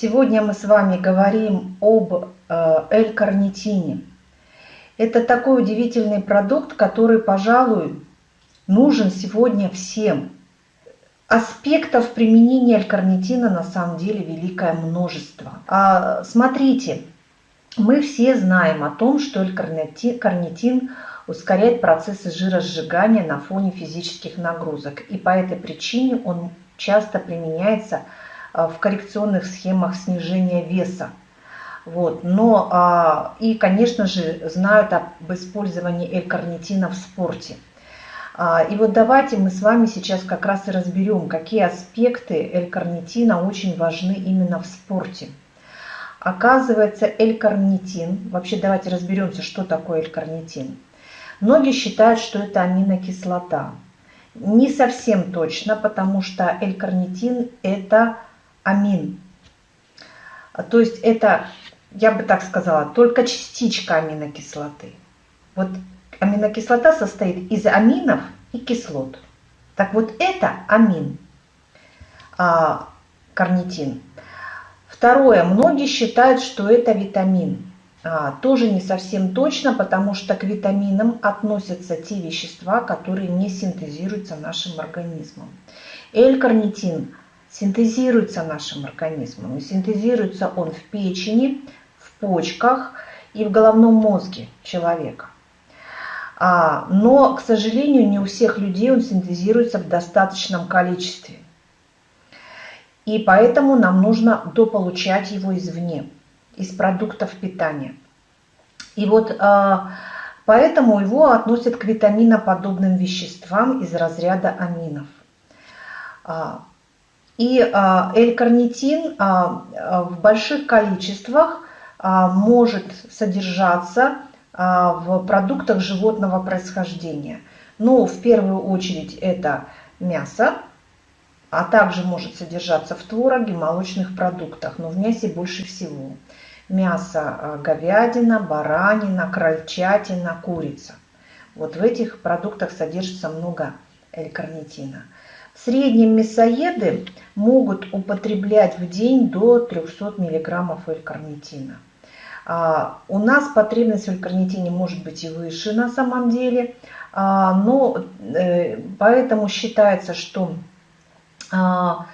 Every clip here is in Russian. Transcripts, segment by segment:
Сегодня мы с вами говорим об э, L-карнитине. Это такой удивительный продукт, который, пожалуй, нужен сегодня всем. Аспектов применения L-карнитина на самом деле великое множество. А, смотрите, мы все знаем о том, что L-карнитин ускоряет процессы жиросжигания на фоне физических нагрузок. И по этой причине он часто применяется в коррекционных схемах снижения веса. Вот. Но а, и, конечно же, знают об использовании L-карнитина в спорте. А, и вот давайте мы с вами сейчас как раз и разберем, какие аспекты L-карнитина очень важны именно в спорте. Оказывается, L-карнитин, вообще давайте разберемся, что такое L-карнитин. Многие считают, что это аминокислота. Не совсем точно, потому что L-карнитин это амин. То есть это, я бы так сказала, только частичка аминокислоты. Вот аминокислота состоит из аминов и кислот. Так вот это амин, а, карнитин. Второе, многие считают, что это витамин. А, тоже не совсем точно, потому что к витаминам относятся те вещества, которые не синтезируются нашим организмом. L-карнитин синтезируется нашим организмом. И синтезируется он в печени, в почках и в головном мозге человека. А, но, к сожалению, не у всех людей он синтезируется в достаточном количестве. И поэтому нам нужно дополучать его извне, из продуктов питания. И вот а, поэтому его относят к витаминоподобным веществам из разряда аминов. А, и L-карнитин в больших количествах может содержаться в продуктах животного происхождения. Но в первую очередь это мясо, а также может содержаться в твороге, молочных продуктах, но в мясе больше всего. Мясо говядина, баранина, крольчатина, курица. Вот в этих продуктах содержится много L-карнитина. В среднем мясоеды могут употреблять в день до 300 мг L-карнитина. А, у нас потребность в L-карнитине может быть и выше на самом деле, а, но э, поэтому считается, что а,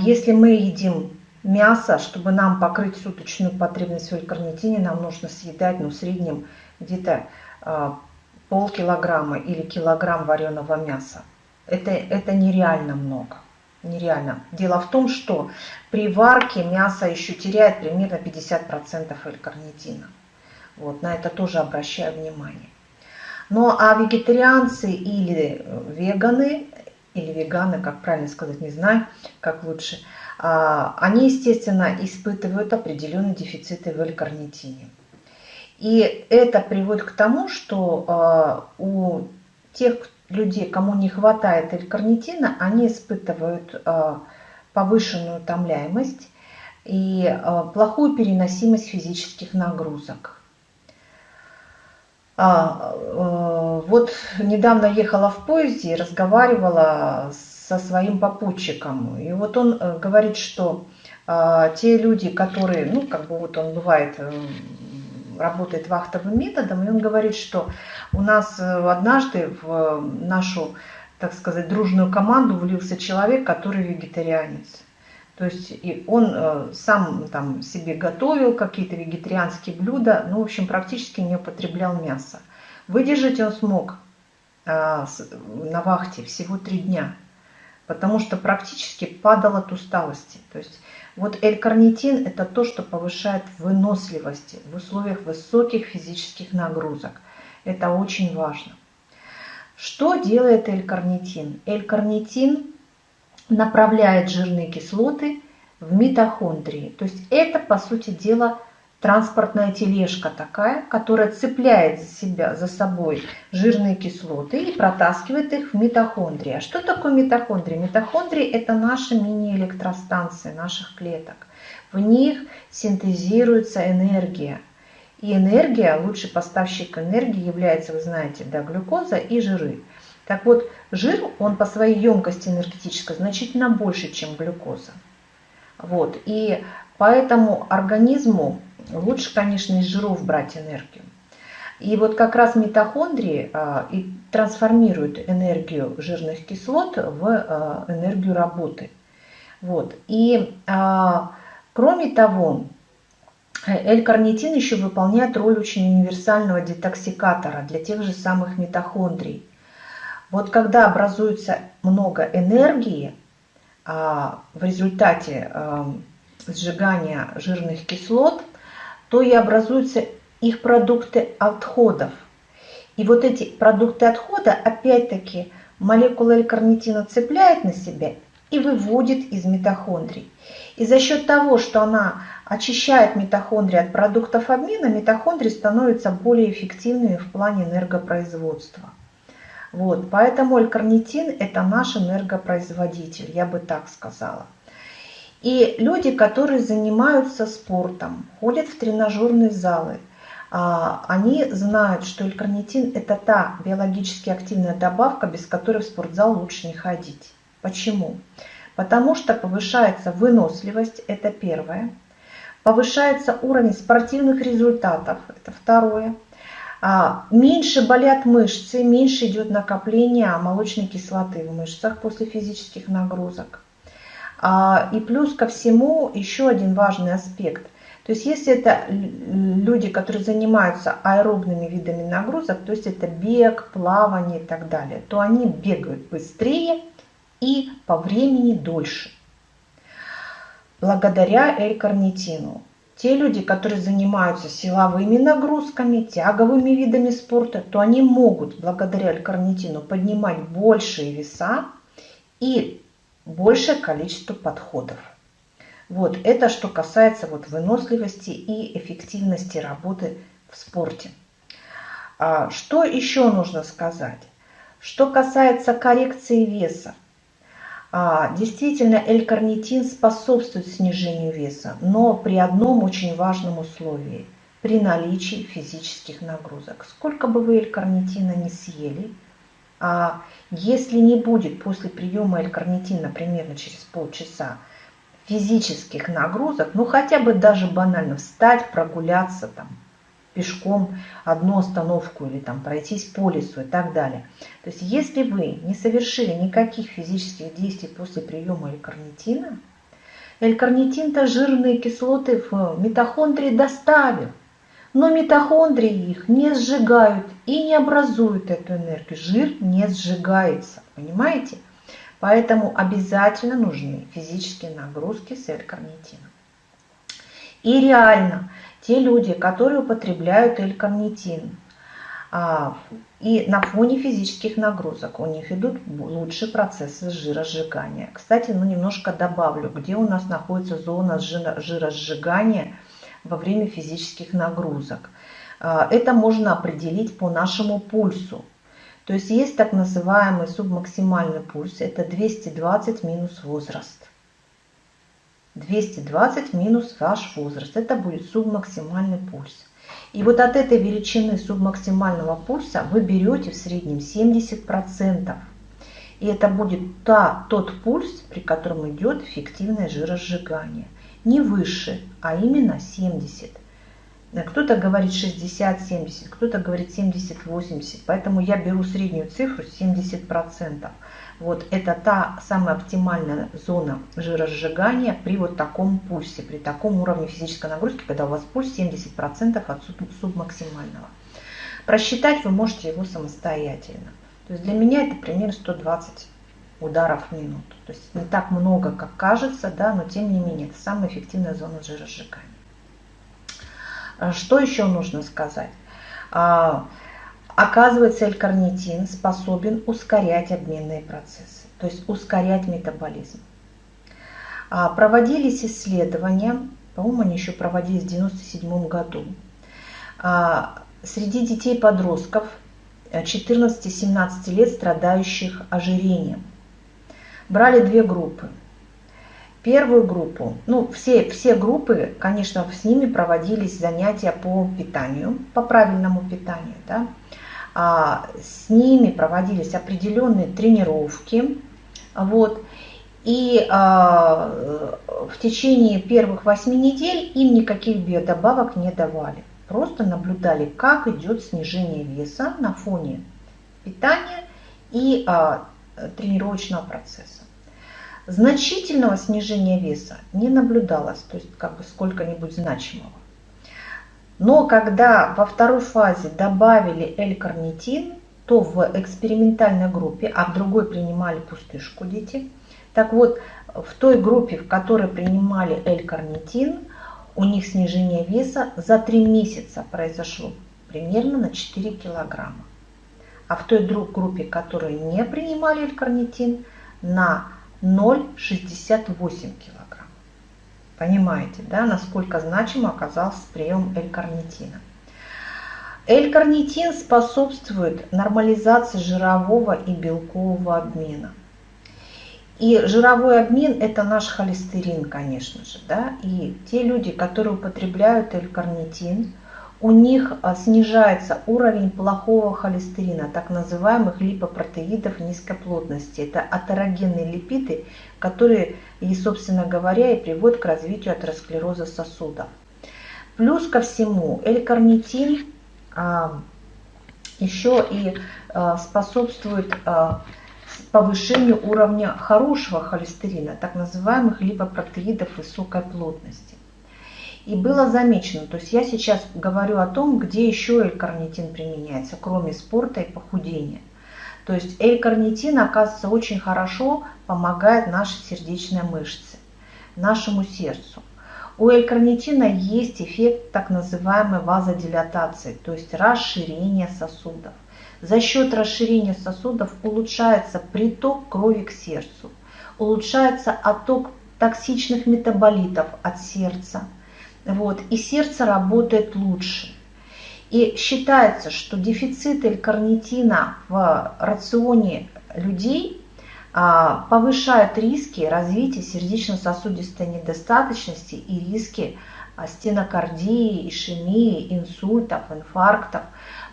если мы едим мясо, чтобы нам покрыть суточную потребность в L-карнитине, нам нужно съедать ну, в среднем где-то полкилограмма или килограмм вареного мяса. Это, это нереально много. Нереально. Дело в том, что при варке мясо еще теряет примерно 50% L-карнитина. Вот, на это тоже обращаю внимание. Ну а вегетарианцы или веганы, или веганы, как правильно сказать, не знаю, как лучше, а, они, естественно, испытывают определенные дефициты в L-карнитине. И это приводит к тому, что а, у тех, людей, кому не хватает L-карнитина, они испытывают а, повышенную утомляемость и а, плохую переносимость физических нагрузок. А, вот недавно ехала в поезде и разговаривала со своим попутчиком. И вот он э, говорит, что те люди, которые, ну, как бы вот он бывает э, работает вахтовым методом, и он говорит, что у нас э, однажды в нашу, так сказать, дружную команду влился человек, который вегетарианец. То есть и он э, сам там себе готовил какие-то вегетарианские блюда, ну, в общем, практически не употреблял мясо. Выдержать он смог э, на вахте всего три дня, потому что практически падал от усталости. То есть вот L-карнитин – это то, что повышает выносливость в условиях высоких физических нагрузок. Это очень важно. Что делает L-карнитин? L-карнитин направляет жирные кислоты в митохондрии. То есть это, по сути дела, транспортная тележка такая, которая цепляет за себя, за собой жирные кислоты и протаскивает их в митохондрии. А что такое митохондрии? Митохондрии – это наши мини-электростанции наших клеток. В них синтезируется энергия. И энергия, лучший поставщик энергии является, вы знаете, да, глюкоза и жиры. Так вот, жир, он по своей емкости энергетической значительно больше, чем глюкоза. Вот. И Поэтому организму лучше, конечно, из жиров брать энергию. И вот как раз митохондрии а, и трансформируют энергию жирных кислот в а, энергию работы. Вот. И а, кроме того, L-карнитин еще выполняет роль очень универсального детоксикатора для тех же самых митохондрий. Вот когда образуется много энергии в результате сжигания жирных кислот, то и образуются их продукты отходов. И вот эти продукты отхода, опять-таки, молекула L-карнитина цепляет на себя и выводит из митохондрий. И за счет того, что она очищает митохондрии от продуктов обмена, митохондрии становятся более эффективными в плане энергопроизводства. Вот, поэтому L-карнитин – это наш энергопроизводитель, я бы так сказала. И люди, которые занимаются спортом, ходят в тренажерные залы, а, они знают, что L-карнитин – это та биологически активная добавка, без которой в спортзал лучше не ходить. Почему? Потому что повышается выносливость, это первое. Повышается уровень спортивных результатов, это второе. А, меньше болят мышцы, меньше идет накопление молочной кислоты в мышцах после физических нагрузок. А, и плюс ко всему еще один важный аспект. То есть если это люди, которые занимаются аэробными видами нагрузок, то есть это бег, плавание и так далее, то они бегают быстрее и по времени дольше. Благодаря L-карнитину. Те люди, которые занимаются силовыми нагрузками, тяговыми видами спорта, то они могут благодаря L-карнитину поднимать большие веса и большее количество подходов. Вот это что касается вот выносливости и эффективности работы в спорте. А что еще нужно сказать? Что касается коррекции веса, а, действительно, L-карнитин способствует снижению веса, но при одном очень важном условии – при наличии физических нагрузок. Сколько бы вы L-карнитина не съели, а если не будет после приема L-карнитина примерно через полчаса физических нагрузок, ну хотя бы даже банально встать, прогуляться там, пешком одну остановку или там пройтись по лесу и так далее. То есть если вы не совершили никаких физических действий после приема L-карнитина, L-карнитин-то жирные кислоты в митохондрии доставил, но митохондрии их не сжигают и не образуют эту энергию. Жир не сжигается, понимаете? Поэтому обязательно нужны физические нагрузки с L-карнитином. И реально, те люди, которые употребляют L-карнитин, а, и на фоне физических нагрузок у них идут лучшие процессы жиросжигания. Кстати, ну немножко добавлю, где у нас находится зона жиросжигания во время физических нагрузок. А, это можно определить по нашему пульсу. То есть есть так называемый субмаксимальный пульс, это 220 минус возраст. 220 минус ваш возраст. Это будет субмаксимальный пульс. И вот от этой величины субмаксимального пульса вы берете в среднем 70%. И это будет та, тот пульс, при котором идет эффективное жиросжигание. Не выше, а именно 70. Кто-то говорит 60-70, кто-то говорит 70-80. Поэтому я беру среднюю цифру 70%. Вот это та самая оптимальная зона жиросжигания при вот таком пульсе, при таком уровне физической нагрузки, когда у вас пульс 70% от субмаксимального. Просчитать вы можете его самостоятельно. То есть для меня это примерно 120 ударов в минуту. То есть не так много, как кажется, да, но тем не менее это самая эффективная зона жиросжигания. А что еще нужно сказать? А, Оказывается, L-карнитин способен ускорять обменные процессы, то есть ускорять метаболизм. А, проводились исследования, по-моему, они еще проводились в 1997 году, среди детей-подростков 14-17 э, лет, страдающих ожирением. Брали две группы. Первую группу, ну все, все группы, конечно, с ними проводились занятия по питанию, по правильному питанию. Да? А, с ними проводились определенные тренировки. Вот. И а, в течение первых 8 недель им никаких биодобавок не давали. Просто наблюдали, как идет снижение веса на фоне питания и а, тренировочного процесса. Значительного снижения веса не наблюдалось, то есть как бы сколько-нибудь значимого. Но когда во второй фазе добавили L-карнитин, то в экспериментальной группе, а в другой принимали пустышку дети, так вот, в той группе, в которой принимали L-карнитин, у них снижение веса за 3 месяца произошло примерно на 4 килограмма. А в той группе, которая не принимали L-карнитин, на 0,68 килограмм. Понимаете, да, насколько значимо оказался прием L-карнитина. L-карнитин способствует нормализации жирового и белкового обмена. И жировой обмен – это наш холестерин, конечно же. Да? И те люди, которые употребляют L-карнитин, у них а, снижается уровень плохого холестерина, так называемых липопротеидов низкой плотности. Это атерогенные липиды, которые, и, собственно говоря, и приводят к развитию атеросклероза сосудов. Плюс ко всему, L-карнитин а, еще и а, способствует повышению уровня хорошего холестерина, так называемых липопротеидов высокой плотности. И было замечено, то есть я сейчас говорю о том, где еще L-карнитин применяется, кроме спорта и похудения. То есть L-карнитин, оказывается, очень хорошо помогает нашей сердечной мышце, нашему сердцу. У L-карнитина есть эффект так называемой вазодилатации, то есть расширение сосудов. За счет расширения сосудов улучшается приток крови к сердцу, улучшается отток токсичных метаболитов от сердца, вот, и сердце работает лучше. И считается, что дефицит L-карнитина в рационе людей а, повышает риски развития сердечно-сосудистой недостаточности и риски а, стенокардии, ишемии, инсультов, инфарктов,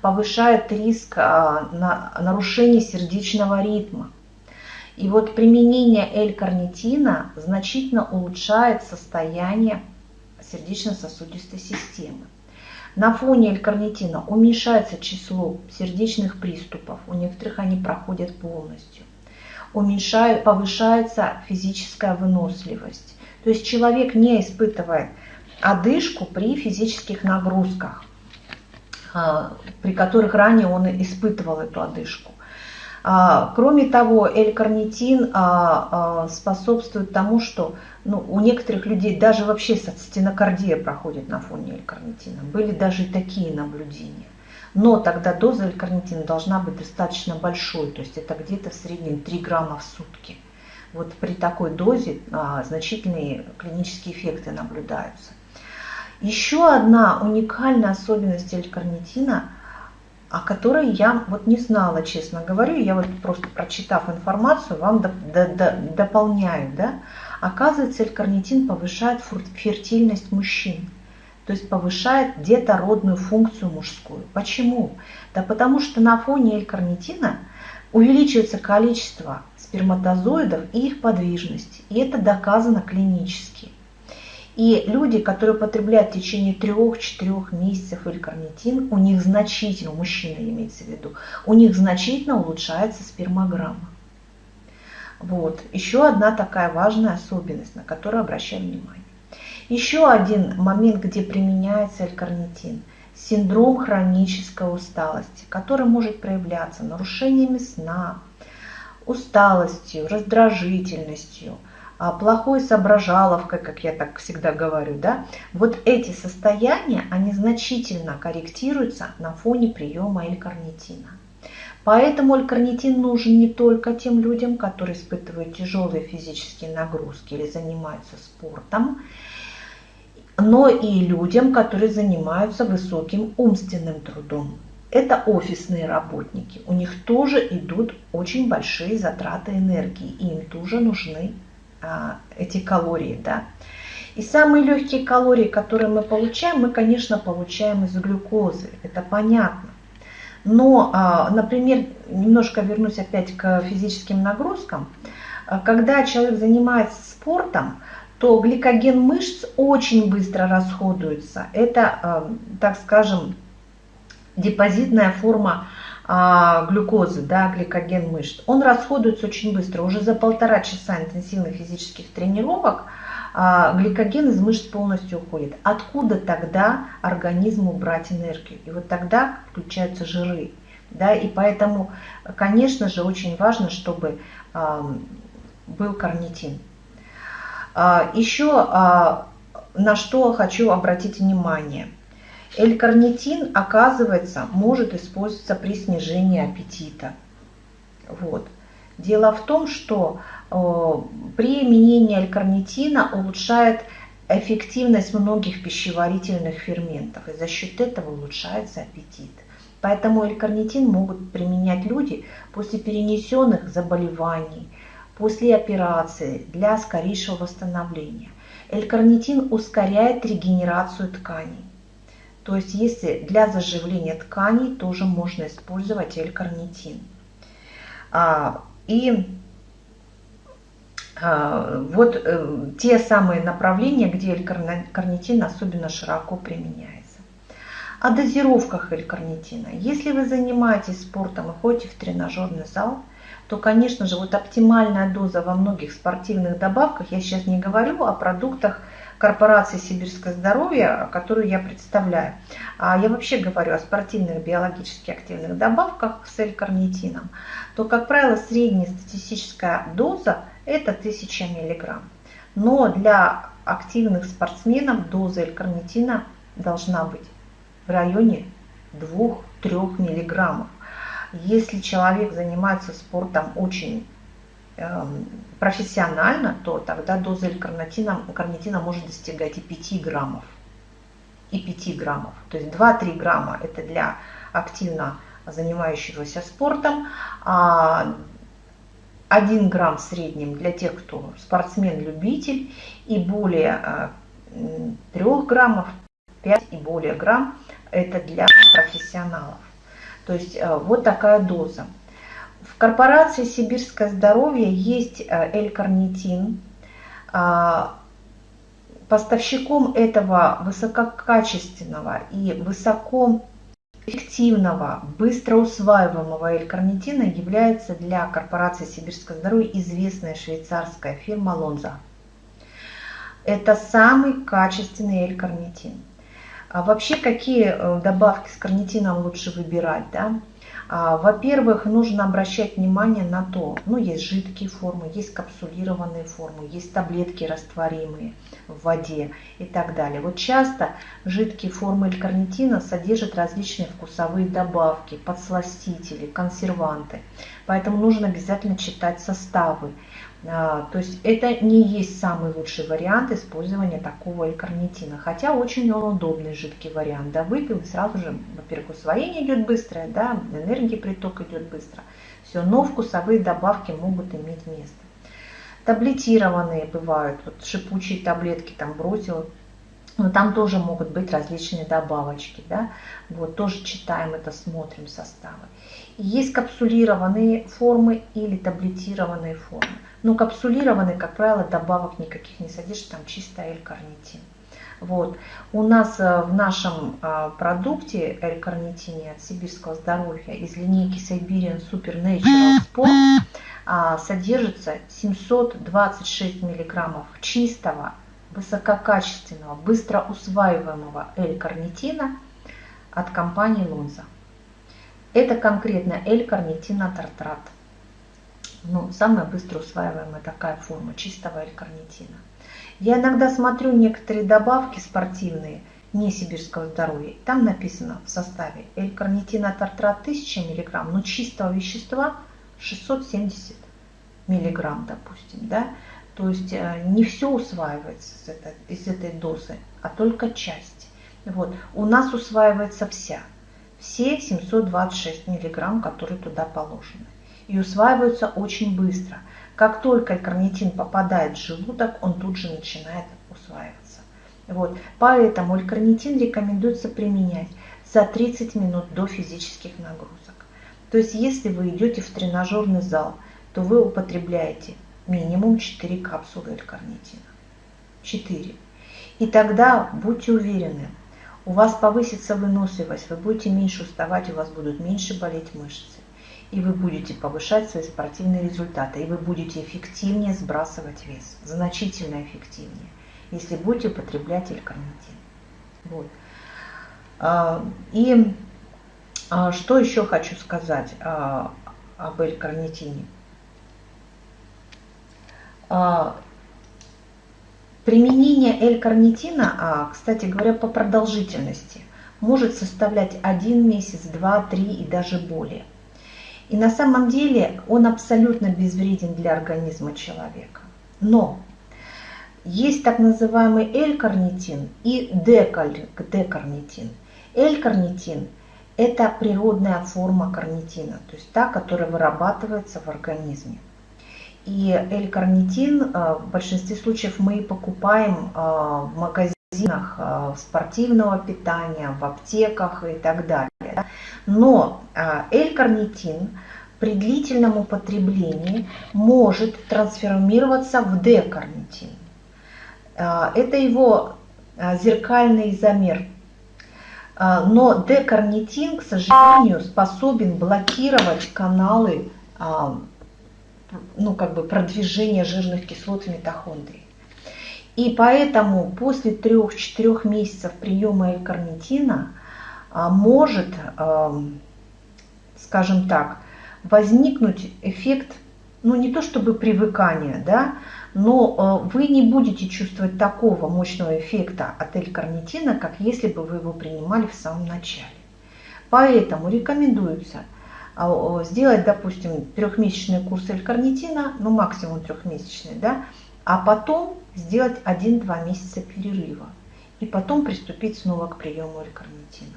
повышает риск а, на нарушения сердечного ритма. И вот применение L-карнитина значительно улучшает состояние сердечно-сосудистой системы. На фоне L-карнитина уменьшается число сердечных приступов, у некоторых они проходят полностью. Уменьшает, повышается физическая выносливость. То есть человек не испытывает одышку при физических нагрузках, а, при которых ранее он испытывал эту одышку. А, кроме того, L-карнитин а, способствует тому, что ну, у некоторых людей даже вообще стенокардия проходит на фоне L-карнитина. Были даже и такие наблюдения. Но тогда доза L-карнитина должна быть достаточно большой, то есть это где-то в среднем 3 грамма в сутки. Вот при такой дозе а, значительные клинические эффекты наблюдаются. Еще одна уникальная особенность L-карнитина, о которой я вот не знала, честно говорю, я вот просто прочитав информацию, вам до, до, до, дополняю, да, Оказывается, L-карнитин повышает фертильность мужчин, то есть повышает детородную функцию мужскую. Почему? Да потому что на фоне L-карнитина увеличивается количество сперматозоидов и их подвижность. И это доказано клинически. И люди, которые потребляют в течение 3-4 месяцев L-карнитин, у них значительно, мужчина имеется в виду, у них значительно улучшается спермограмма. Вот. Еще одна такая важная особенность, на которую обращаем внимание. Еще один момент, где применяется L-карнитин – синдром хронической усталости, который может проявляться нарушениями сна, усталостью, раздражительностью, плохой соображаловкой, как я так всегда говорю. Да? Вот эти состояния, они значительно корректируются на фоне приема L-карнитина. Поэтому L-карнитин нужен не только тем людям, которые испытывают тяжелые физические нагрузки или занимаются спортом, но и людям, которые занимаются высоким умственным трудом. Это офисные работники. У них тоже идут очень большие затраты энергии, и им тоже нужны а, эти калории. Да? И самые легкие калории, которые мы получаем, мы, конечно, получаем из глюкозы. Это понятно. Но, а, например, немножко вернусь опять к физическим нагрузкам. когда человек занимается спортом, то гликоген мышц очень быстро расходуется. Это, так скажем, депозитная форма а, глюкозы, да, гликоген мышц, он расходуется очень быстро. Уже за полтора часа интенсивных физических тренировок а, гликоген из мышц полностью уходит. Откуда тогда организму брать энергию? И вот тогда включаются жиры. Да, и поэтому, конечно же, очень важно, чтобы а, был карнитин. Еще на что хочу обратить внимание – L-карнитин, оказывается, может использоваться при снижении аппетита. Вот. Дело в том, что э, применение L-карнитина улучшает эффективность многих пищеварительных ферментов, и за счет этого улучшается аппетит. Поэтому L-карнитин могут применять люди после перенесенных заболеваний, после операции для скорейшего восстановления. L-карнитин ускоряет регенерацию тканей. То есть если для заживления тканей тоже можно использовать L-карнитин. А, и а, вот э, те самые направления, где L-карнитин особенно широко применяется. О дозировках L-карнитина. Если вы занимаетесь спортом и ходите в тренажерный зал, то, конечно же, вот оптимальная доза во многих спортивных добавках, я сейчас не говорю о продуктах, корпорации «Сибирское здоровье», которую я представляю. А я вообще говорю о спортивных биологически активных добавках с L-карнитином, то, как правило, средняя статистическая доза – это 1000 мг. Но для активных спортсменов доза L-карнитина должна быть в районе 2-3 мг. Если человек занимается спортом очень профессионально, то тогда доза карнитина, карнитина может достигать и 5 граммов. И 5 граммов. То есть 2-3 грамма это для активно занимающегося спортом, а 1 грамм в среднем для тех, кто спортсмен-любитель, и более 3 э, граммов, 5 и более грамм это для профессионалов. То есть э, вот такая доза. В корпорации «Сибирское здоровье» есть э, L-карнитин. А, поставщиком этого высококачественного и высокоэффективного, быстро усваиваемого L-карнитина является для корпорации «Сибирское здоровье» известная швейцарская фирма «Лонза». Это самый качественный L-карнитин. А вообще, какие э, добавки с карнитином лучше выбирать? Да? А, во-первых, нужно обращать внимание на то, ну, есть жидкие формы, есть капсулированные формы, есть таблетки растворимые в воде и так далее. Вот часто жидкие формы L-карнитина содержат различные вкусовые добавки, подсластители, консерванты. Поэтому нужно обязательно читать составы. А, то есть это не есть самый лучший вариант использования такого L-карнитина, хотя очень он удобный жидкий вариант. Да, выпил и сразу же, во-первых, усвоение идет быстрое, да, энергии приток идет быстро. Все, но вкусовые добавки могут иметь место. Таблетированные бывают, вот шипучие таблетки там бросил, но там тоже могут быть различные добавочки, да, вот тоже читаем это, смотрим составы. Есть капсулированные формы или таблетированные формы. Но капсулированные, как правило, добавок никаких не содержит, там чисто L-карнитин. Вот. У нас э, в нашем э, продукте L-карнитине от сибирского здоровья из линейки Siberian Super Natural Sport а, содержится 726 миллиграммов чистого, высококачественного, быстро усваиваемого L-карнитина от компании Lonza. Это конкретно L-карнитинотартрат. Ну, самая быстро усваиваемая такая форма чистого L-карнитина. Я иногда смотрю некоторые добавки спортивные, не сибирского здоровья. Там написано в составе L-карнитинотартрат 1000 мг, но чистого вещества 670 мг, допустим. Да? То есть э, не все усваивается из этой, из этой дозы, а только часть. Вот. У нас усваивается вся все 726 миллиграмм, которые туда положены. И усваиваются очень быстро. Как только карнитин попадает в желудок, он тут же начинает усваиваться. Вот. Поэтому карнитин рекомендуется применять за 30 минут до физических нагрузок. То есть если вы идете в тренажерный зал, то вы употребляете минимум 4 капсулы L-карнитина. 4. И тогда будьте уверены, у вас повысится выносливость, вы будете меньше уставать, у вас будут меньше болеть мышцы. И вы будете повышать свои спортивные результаты, и вы будете эффективнее сбрасывать вес, значительно эффективнее, если будете употреблять L-карнитин. Вот. А, и а, что еще хочу сказать а, об L-карнитине. Применение L-карнитина, кстати говоря, по продолжительности может составлять один месяц, два, три и даже более. И на самом деле он абсолютно безвреден для организма человека. Но есть так называемый L-карнитин и D-карнитин. L-карнитин – это природная форма карнитина, то есть та, которая вырабатывается в организме. И L-карнитин э, в большинстве случаев мы покупаем э, в магазинах э, спортивного питания, в аптеках и так далее. Но L-карнитин при длительном употреблении может трансформироваться в D-карнитин. Это его зеркальный изомер. Но D-карнитин, к сожалению, способен блокировать каналы ну, как бы продвижения жирных кислот в митохондрии. И поэтому после 3-4 месяцев приема L-карнитина а, может, скажем так, возникнуть эффект, ну не то чтобы привыкания, да, но а, вы не будете чувствовать такого мощного эффекта от L-карнитина, как если бы вы его принимали в самом начале. Поэтому рекомендуется – а, сделать, допустим, трехмесячный курс L-карнитина, ну максимум трехмесячный, да, а потом сделать 1-2 месяца перерыва и потом приступить снова к приему L-карнитина.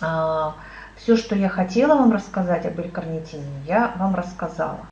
А, Все, что я хотела вам рассказать об L-карнитине, я вам рассказала.